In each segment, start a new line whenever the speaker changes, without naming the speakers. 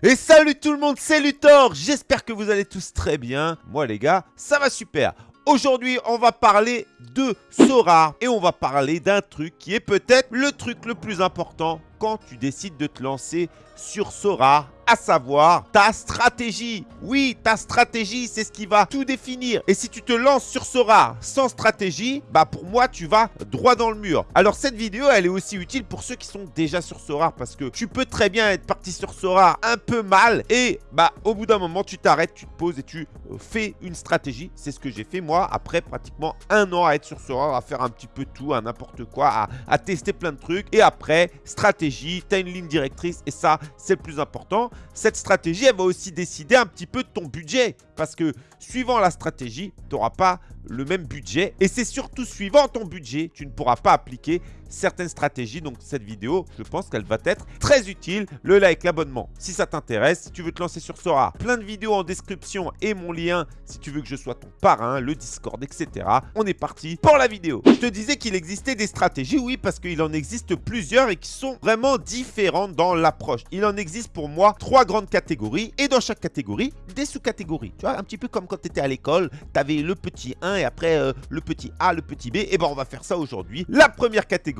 Et salut tout le monde, c'est Luthor J'espère que vous allez tous très bien. Moi les gars, ça va super. Aujourd'hui, on va parler de Sora et on va parler d'un truc qui est peut-être le truc le plus important quand tu décides de te lancer sur Sora à savoir ta stratégie. Oui, ta stratégie, c'est ce qui va tout définir. Et si tu te lances sur Sora sans stratégie, bah pour moi, tu vas droit dans le mur. Alors cette vidéo, elle est aussi utile pour ceux qui sont déjà sur Sora parce que tu peux très bien être parti sur Sora un peu mal et bah au bout d'un moment, tu t'arrêtes, tu te poses et tu euh, fais une stratégie. C'est ce que j'ai fait moi après pratiquement un an à être sur Sora, à faire un petit peu tout, à n'importe quoi, à, à tester plein de trucs. Et après, stratégie, tu as une ligne directrice et ça, c'est le plus important cette stratégie, elle va aussi décider un petit peu de ton budget. Parce que suivant la stratégie, tu n'auras pas le même budget. Et c'est surtout suivant ton budget, tu ne pourras pas appliquer certaines stratégies. Donc cette vidéo, je pense qu'elle va être très utile. Le like, l'abonnement, si ça t'intéresse. Si tu veux te lancer sur Sora, plein de vidéos en description et mon lien si tu veux que je sois ton parrain, le Discord, etc. On est parti pour la vidéo. Je te disais qu'il existait des stratégies, oui, parce qu'il en existe plusieurs et qui sont vraiment différentes dans l'approche. Il en existe pour moi trois grandes catégories et dans chaque catégorie, des sous-catégories. Tu vois, un petit peu comme quand tu étais à l'école, tu avais le petit 1 et après euh, le petit A, le petit B. Et ben on va faire ça aujourd'hui. La première catégorie,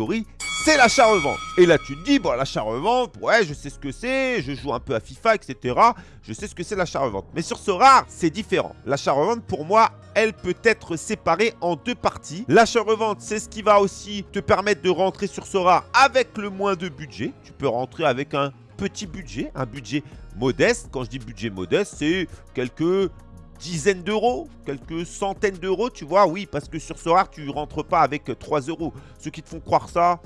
c'est l'achat-revente. Et là, tu te dis, bon, l'achat-revente, ouais, je sais ce que c'est, je joue un peu à FIFA, etc. Je sais ce que c'est l'achat-revente. Mais sur ce rare, c'est différent. L'achat-revente, pour moi, elle peut être séparée en deux parties. L'achat-revente, c'est ce qui va aussi te permettre de rentrer sur ce rare avec le moins de budget. Tu peux rentrer avec un petit budget, un budget modeste. Quand je dis budget modeste, c'est quelques dizaines d'euros, quelques centaines d'euros, tu vois. Oui, parce que sur ce rare, tu rentres pas avec 3 euros. Ceux qui te font croire ça,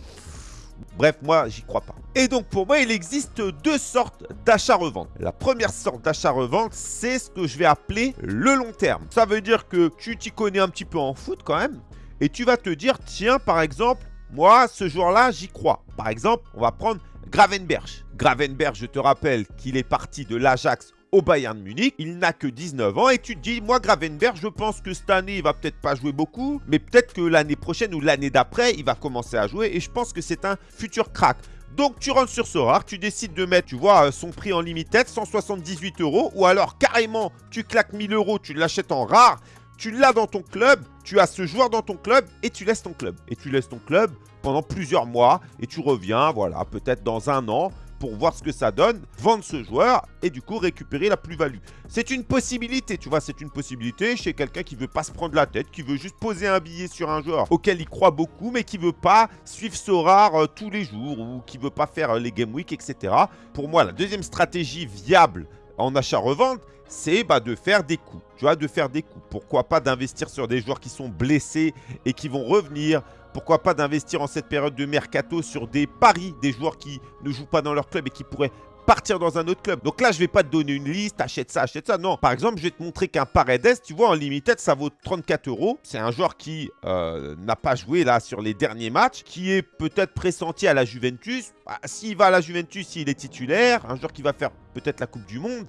bref, moi, j'y crois pas. Et donc, pour moi, il existe deux sortes d'achat-revente. La première sorte d'achat-revente, c'est ce que je vais appeler le long terme. Ça veut dire que tu t'y connais un petit peu en foot quand même. Et tu vas te dire, tiens, par exemple, moi, ce jour-là, j'y crois. Par exemple, on va prendre Gravenberch. Gravenberch, je te rappelle qu'il est parti de l'Ajax au Bayern Munich. Il n'a que 19 ans et tu te dis, moi Gravenberg, je pense que cette année, il va peut-être pas jouer beaucoup, mais peut-être que l'année prochaine ou l'année d'après, il va commencer à jouer et je pense que c'est un futur crack. Donc tu rentres sur ce rare, tu décides de mettre, tu vois, son prix en limited, 178 euros, ou alors carrément, tu claques 1000 euros, tu l'achètes en rare, tu l'as dans ton club, tu as ce joueur dans ton club et tu laisses ton club. Et tu laisses ton club pendant plusieurs mois et tu reviens, voilà, peut-être dans un an, pour voir ce que ça donne, vendre ce joueur et du coup récupérer la plus-value. C'est une possibilité, tu vois, c'est une possibilité chez quelqu'un qui veut pas se prendre la tête, qui veut juste poser un billet sur un joueur auquel il croit beaucoup, mais qui veut pas suivre ce rare euh, tous les jours ou qui veut pas faire euh, les game week, etc. Pour moi, la deuxième stratégie viable en achat-revente, c'est bah, de faire des coups. Tu vois, de faire des coups. Pourquoi pas d'investir sur des joueurs qui sont blessés et qui vont revenir pourquoi pas d'investir en cette période de mercato sur des paris, des joueurs qui ne jouent pas dans leur club et qui pourraient partir dans un autre club. Donc là, je vais pas te donner une liste, achète ça, achète ça. Non, par exemple, je vais te montrer qu'un Paredes, tu vois, en limited, ça vaut 34 euros. C'est un joueur qui euh, n'a pas joué là sur les derniers matchs, qui est peut-être pressenti à la Juventus. Bah, s'il va à la Juventus, s'il est titulaire, un joueur qui va faire peut-être la Coupe du Monde,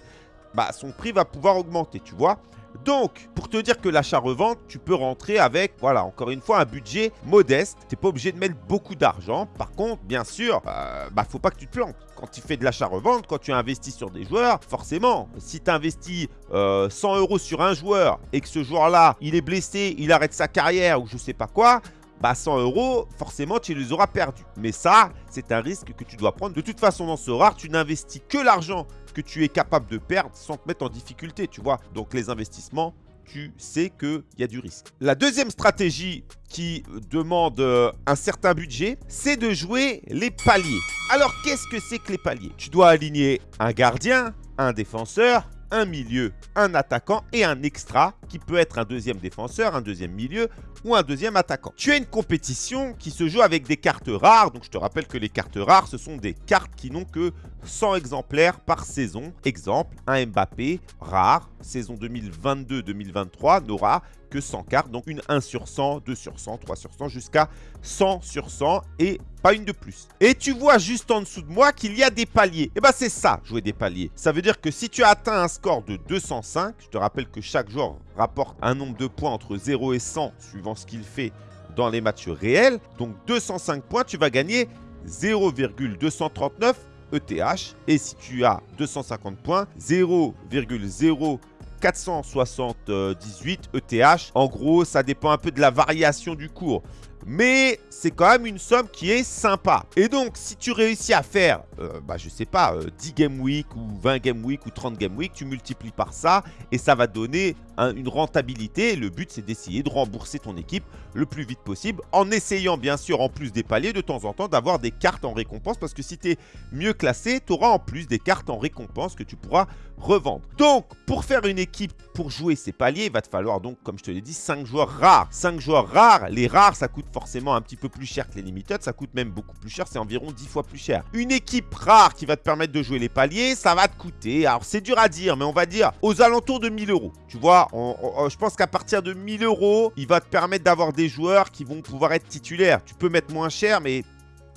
bah, son prix va pouvoir augmenter, tu vois. Donc, pour te dire que l'achat-revente, tu peux rentrer avec, voilà, encore une fois, un budget modeste. Tu n'es pas obligé de mettre beaucoup d'argent. Par contre, bien sûr, euh, bah, faut pas que tu te plantes. Quand tu fais de l'achat-revente, quand tu investis sur des joueurs, forcément, si tu investis 100 euh, euros sur un joueur et que ce joueur-là, il est blessé, il arrête sa carrière ou je sais pas quoi, bah 100 euros, forcément, tu les auras perdus. Mais ça, c'est un risque que tu dois prendre. De toute façon, dans ce rare, tu n'investis que l'argent que tu es capable de perdre sans te mettre en difficulté, tu vois. Donc, les investissements, tu sais qu'il y a du risque. La deuxième stratégie qui demande euh, un certain budget, c'est de jouer les paliers. Alors, qu'est-ce que c'est que les paliers? Tu dois aligner un gardien, un défenseur, un milieu, un attaquant et un extra qui peut être un deuxième défenseur, un deuxième milieu ou un deuxième attaquant. Tu as une compétition qui se joue avec des cartes rares. Donc je te rappelle que les cartes rares, ce sont des cartes qui n'ont que 100 exemplaires par saison. Exemple, un Mbappé rare, saison 2022-2023 n'aura que 100 cartes. Donc une 1 sur 100, 2 sur 100, 3 sur 100 jusqu'à 100 sur 100 et pas une de plus. Et tu vois juste en dessous de moi qu'il y a des paliers. Et eh bien c'est ça, jouer des paliers. Ça veut dire que si tu as atteint un score de 205, je te rappelle que chaque joueur rapporte un nombre de points entre 0 et 100 suivant ce qu'il fait dans les matchs réels. Donc 205 points, tu vas gagner 0,239 ETH. Et si tu as 250 points, 0,0478 ETH. En gros, ça dépend un peu de la variation du cours mais c'est quand même une somme qui est sympa. Et donc, si tu réussis à faire, euh, bah, je sais pas, 10 euh, game week ou 20 game week ou 30 game week, tu multiplies par ça et ça va donner une rentabilité. Le but, c'est d'essayer de rembourser ton équipe le plus vite possible en essayant, bien sûr, en plus des paliers, de temps en temps, d'avoir des cartes en récompense parce que si tu es mieux classé, tu auras en plus des cartes en récompense que tu pourras revendre. Donc, pour faire une équipe, pour jouer ces paliers, il va te falloir donc, comme je te l'ai dit, 5 joueurs rares. 5 joueurs rares, les rares, ça coûte forcément un petit peu plus cher que les limited, ça coûte même beaucoup plus cher, c'est environ 10 fois plus cher. Une équipe rare qui va te permettre de jouer les paliers, ça va te coûter, alors c'est dur à dire, mais on va dire aux alentours de 1000 euros. Tu vois, je pense qu'à partir de 1000 euros, il va te permettre d'avoir des joueurs qui vont pouvoir être titulaires. Tu peux mettre moins cher, mais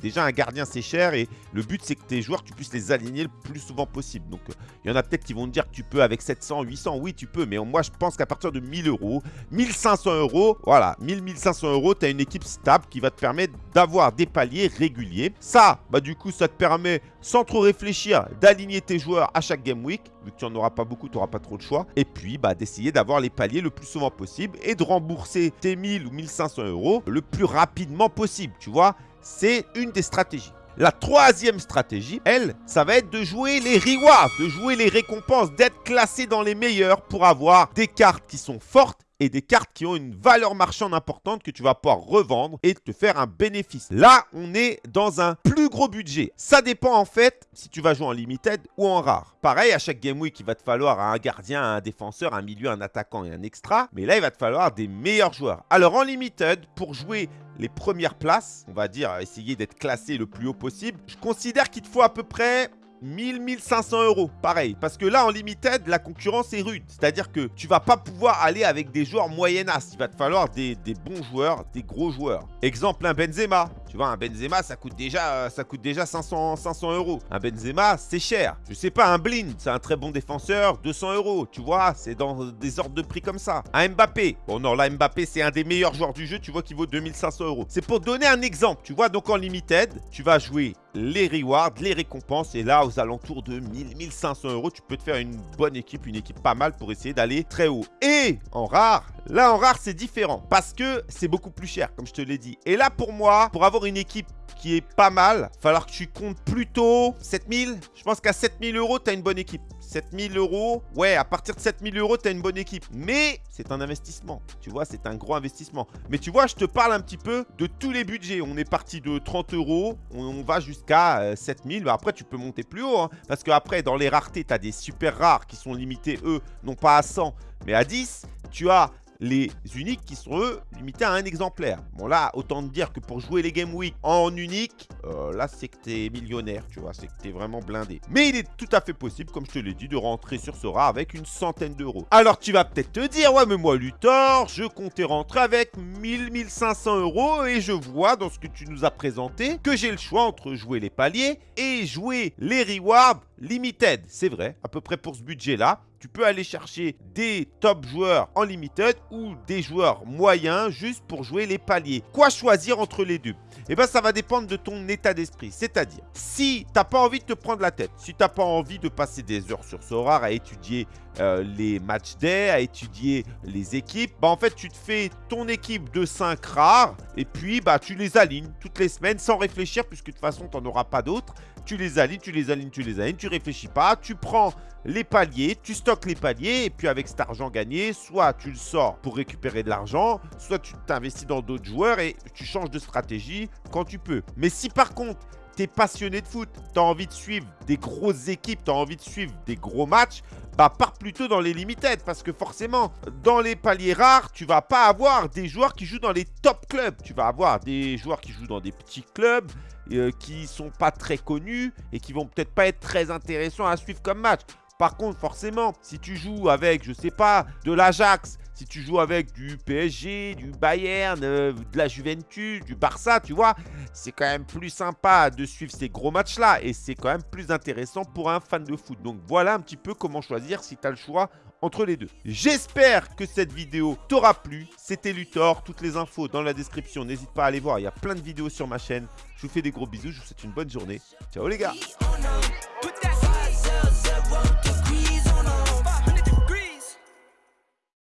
Déjà, un gardien, c'est cher et le but, c'est que tes joueurs, tu puisses les aligner le plus souvent possible. Donc, il y en a peut-être qui vont te dire que tu peux avec 700, 800. Oui, tu peux, mais moi, je pense qu'à partir de 1000 euros, 1500 euros, voilà, 1000, 1500 euros, tu as une équipe stable qui va te permettre d'avoir des paliers réguliers. Ça, bah du coup, ça te permet, sans trop réfléchir, d'aligner tes joueurs à chaque game week. Vu que tu n'en auras pas beaucoup, tu n'auras pas trop de choix. Et puis, bah, d'essayer d'avoir les paliers le plus souvent possible et de rembourser tes 1000 ou 1500 euros le plus rapidement possible, tu vois c'est une des stratégies. La troisième stratégie, elle, ça va être de jouer les rewards, de jouer les récompenses, d'être classé dans les meilleurs pour avoir des cartes qui sont fortes et des cartes qui ont une valeur marchande importante que tu vas pouvoir revendre et te faire un bénéfice. Là, on est dans un plus gros budget. Ça dépend en fait si tu vas jouer en limited ou en rare. Pareil, à chaque game week, il va te falloir un gardien, un défenseur, un milieu, un attaquant et un extra. Mais là, il va te falloir des meilleurs joueurs. Alors en limited, pour jouer les premières places, on va dire essayer d'être classé le plus haut possible, je considère qu'il te faut à peu près 1000-1500 euros, pareil. Parce que là, en limited, la concurrence est rude. C'est-à-dire que tu vas pas pouvoir aller avec des joueurs moyennas. Il va te falloir des, bons joueurs, des gros joueurs. Exemple, un Benzema. Tu vois, un Benzema, ça coûte déjà, ça coûte déjà 500, 500 euros. Un Benzema, c'est cher. Je sais pas, un Blind, c'est un très bon défenseur, 200 euros. Tu vois, c'est dans des ordres de prix comme ça. Un Mbappé. Bon, non, là, Mbappé, c'est un des meilleurs joueurs du jeu. Tu vois qu'il vaut 2500 euros. C'est pour donner un exemple. Tu vois, donc en limited, tu vas jouer les rewards, les récompenses. Et là, aux alentours de 1000, 1500 euros, tu peux te faire une bonne équipe, une équipe pas mal pour essayer d'aller très haut. Et en rare, là en rare, c'est différent parce que c'est beaucoup plus cher, comme je te l'ai dit. Et là, pour moi, pour avoir une équipe qui est pas mal, falloir que tu comptes plutôt 7000. Je pense qu'à 7000 euros, tu as une bonne équipe. 7000 euros, ouais, à partir de 7000 euros, tu une bonne équipe. Mais c'est un investissement. Tu vois, c'est un gros investissement. Mais tu vois, je te parle un petit peu de tous les budgets. On est parti de 30 euros, on, va jusqu'à 7000. Euh, après, tu peux monter plus haut. Hein, parce qu'après, dans les raretés, tu as des super rares qui sont limités, eux, non pas à 100, mais à 10. Tu as les uniques qui sont limités à un exemplaire. Bon là, autant te dire que pour jouer les Game Week en unique, euh, là c'est que t'es millionnaire, tu vois, c'est que t'es vraiment blindé. Mais il est tout à fait possible, comme je te l'ai dit, de rentrer sur rat avec une centaine d'euros. Alors tu vas peut-être te dire, ouais mais moi Luthor, je comptais rentrer avec 1000-1500 euros et je vois dans ce que tu nous as présenté que j'ai le choix entre jouer les paliers et jouer les rewards limited. C'est vrai, à peu près pour ce budget-là tu peux aller chercher des top joueurs en limited ou des joueurs moyens juste pour jouer les paliers. Quoi choisir entre les deux? Eh bien, ça va dépendre de ton état d'esprit. C'est-à-dire, si tu n'as pas envie de te prendre la tête, si tu n'as pas envie de passer des heures sur Sorar à étudier euh, les matchs day, à étudier les équipes, bah en fait, tu te fais ton équipe de 5 rares et puis bah tu les alignes toutes les semaines sans réfléchir puisque de toute façon, tu n'en auras pas d'autres. Tu les alignes, tu les alignes, tu les alignes, tu réfléchis pas, tu prends les paliers, tu stockes les paliers et puis avec cet argent gagné, soit tu le sors pour récupérer de l'argent, soit tu t'investis dans d'autres joueurs et tu changes de stratégie quand tu peux. Mais si par contre, tu es passionné de foot, tu as envie de suivre des grosses équipes, tu as envie de suivre des gros matchs, bah pars plutôt dans les limited parce que forcément, dans les paliers rares, tu vas pas avoir des joueurs qui jouent dans les top clubs. Tu vas avoir des joueurs qui jouent dans des petits clubs euh, qui sont pas très connus et qui vont peut-être pas être très intéressants à suivre comme match. Par contre, forcément, si tu joues avec, je sais pas, de l'Ajax, si tu joues avec du PSG, du Bayern, euh, de la Juventus, du Barça, tu vois, c'est quand même plus sympa de suivre ces gros matchs-là et c'est quand même plus intéressant pour un fan de foot. Donc voilà un petit peu comment choisir si tu as le choix entre les deux. J'espère que cette vidéo t'aura plu. C'était Luthor. Toutes les infos dans la description. N'hésite pas à aller voir. Il y a plein de vidéos sur ma chaîne. Je vous fais des gros bisous. Je vous souhaite une bonne journée. Ciao les gars